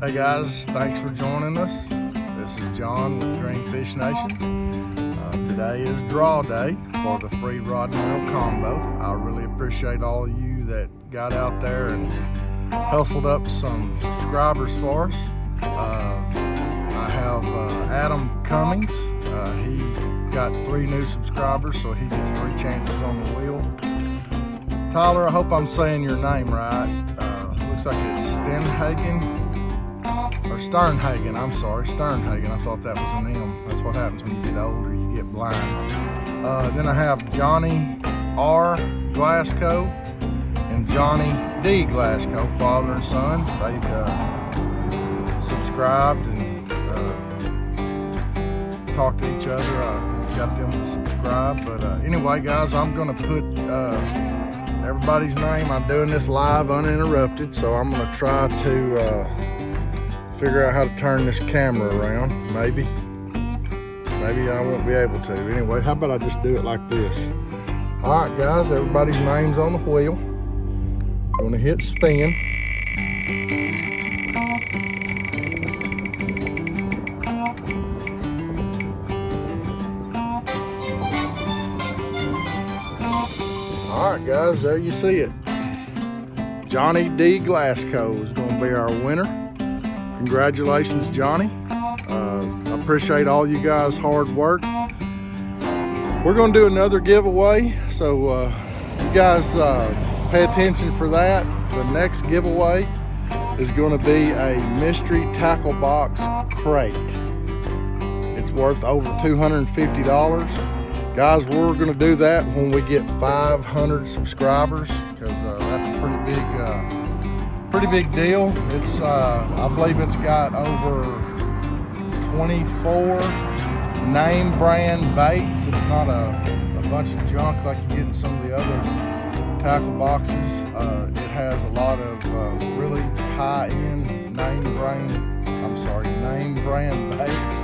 Hey guys, thanks for joining us. This is John with Greenfish Nation. Uh, today is draw day for the free rod and reel combo. I really appreciate all of you that got out there and hustled up some subscribers for us. Uh, I have uh, Adam Cummings. Uh, he got three new subscribers, so he gets three chances on the wheel. Tyler, I hope I'm saying your name right. Uh, looks like it's Stenhagen or Sternhagen, I'm sorry, Sternhagen. I thought that was an M. That's what happens when you get older, you get blind. Uh, then I have Johnny R. Glasgow and Johnny D. Glasgow, father and son. They uh, subscribed and uh, talked to each other. I got them to subscribe. But uh, anyway, guys, I'm going to put uh, everybody's name. I'm doing this live uninterrupted, so I'm going to try to uh, figure out how to turn this camera around, maybe. Maybe I won't be able to. Anyway, how about I just do it like this? All right, guys, everybody's name's on the wheel. I'm gonna hit spin. All right, guys, there you see it. Johnny D. Glasgow is gonna be our winner. Congratulations, Johnny. Uh, I appreciate all you guys' hard work. We're going to do another giveaway, so uh, you guys uh, pay attention for that. The next giveaway is going to be a mystery tackle box crate. It's worth over $250. Guys, we're going to do that when we get 500 subscribers because uh, that's a pretty big uh, pretty big deal. It's, uh, I believe it's got over 24 name brand baits. It's not a, a bunch of junk like you get in some of the other tackle boxes. Uh, it has a lot of uh, really high-end name brand, I'm sorry, name brand baits.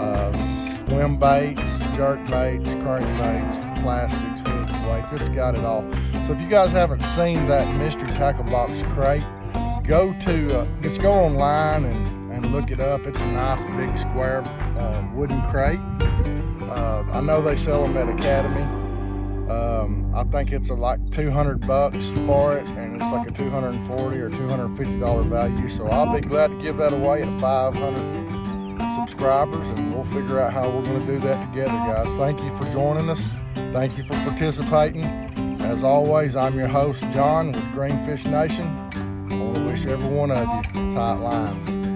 Uh, swim baits, jerk baits, crank baits, plastics, It's got it all. So if you guys haven't seen that mystery tackle box crate, go to, uh, just go online and, and look it up. It's a nice big square uh, wooden crate. Uh, I know they sell them at Academy. Um, I think it's a, like 200 bucks for it and it's like a 240 or 250 dollar value. So I'll be glad to give that away at 500 subscribers and we'll figure out how we're going to do that together guys. Thank you for joining us. Thank you for participating. As always, I'm your host, John with Greenfish Nation. I want to wish every one of you tight lines.